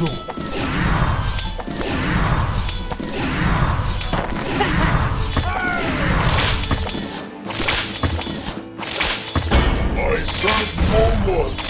Oh. Dark Warlord.